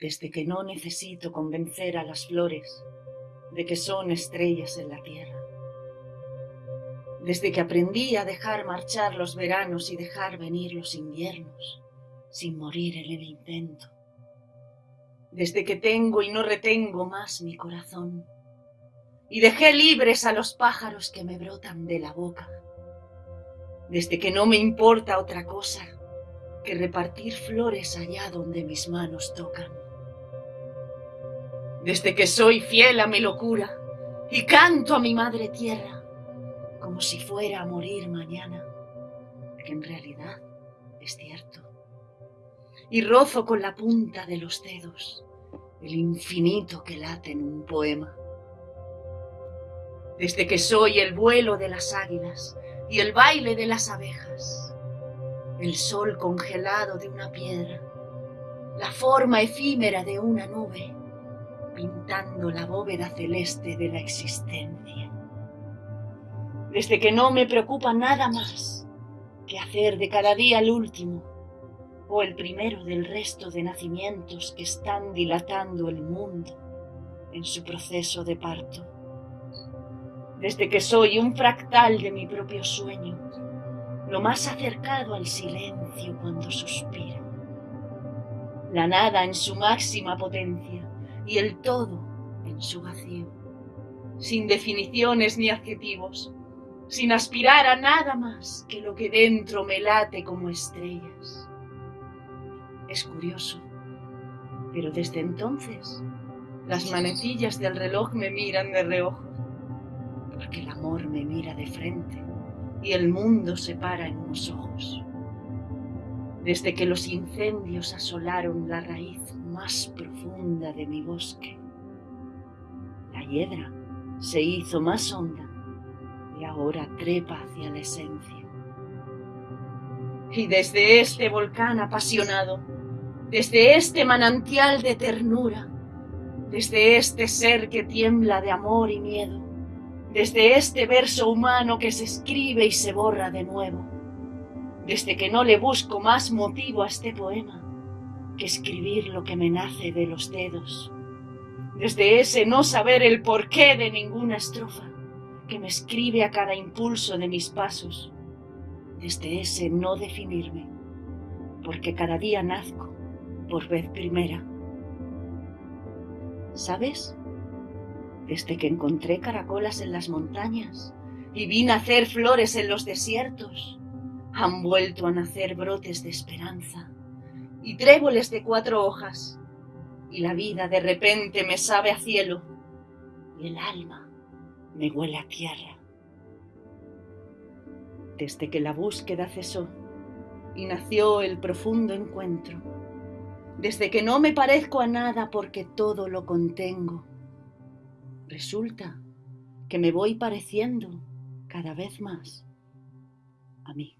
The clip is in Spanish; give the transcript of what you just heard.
desde que no necesito convencer a las flores de que son estrellas en la tierra. Desde que aprendí a dejar marchar los veranos y dejar venir los inviernos sin morir en el intento. Desde que tengo y no retengo más mi corazón y dejé libres a los pájaros que me brotan de la boca. Desde que no me importa otra cosa que repartir flores allá donde mis manos tocan desde que soy fiel a mi locura y canto a mi madre tierra como si fuera a morir mañana, que en realidad es cierto. Y rozo con la punta de los dedos el infinito que late en un poema. Desde que soy el vuelo de las águilas y el baile de las abejas, el sol congelado de una piedra, la forma efímera de una nube, pintando la bóveda celeste de la existencia. Desde que no me preocupa nada más que hacer de cada día el último o el primero del resto de nacimientos que están dilatando el mundo en su proceso de parto. Desde que soy un fractal de mi propio sueño, lo más acercado al silencio cuando suspiro. La nada en su máxima potencia, y el todo en su vacío, sin definiciones ni adjetivos, sin aspirar a nada más que lo que dentro me late como estrellas. Es curioso, pero desde entonces las manecillas del reloj me miran de reojo, porque el amor me mira de frente y el mundo se para en unos ojos. Desde que los incendios asolaron la raíz más profunda de mi bosque. La hiedra se hizo más honda y ahora trepa hacia la esencia. Y desde este volcán apasionado, desde este manantial de ternura, desde este ser que tiembla de amor y miedo, desde este verso humano que se escribe y se borra de nuevo, desde que no le busco más motivo a este poema, escribir lo que me nace de los dedos, desde ese no saber el porqué de ninguna estrofa que me escribe a cada impulso de mis pasos, desde ese no definirme, porque cada día nazco por vez primera. ¿Sabes? Desde que encontré caracolas en las montañas y vi nacer flores en los desiertos, han vuelto a nacer brotes de esperanza y tréboles de cuatro hojas, y la vida de repente me sabe a cielo, y el alma me huele a tierra. Desde que la búsqueda cesó y nació el profundo encuentro, desde que no me parezco a nada porque todo lo contengo, resulta que me voy pareciendo cada vez más a mí.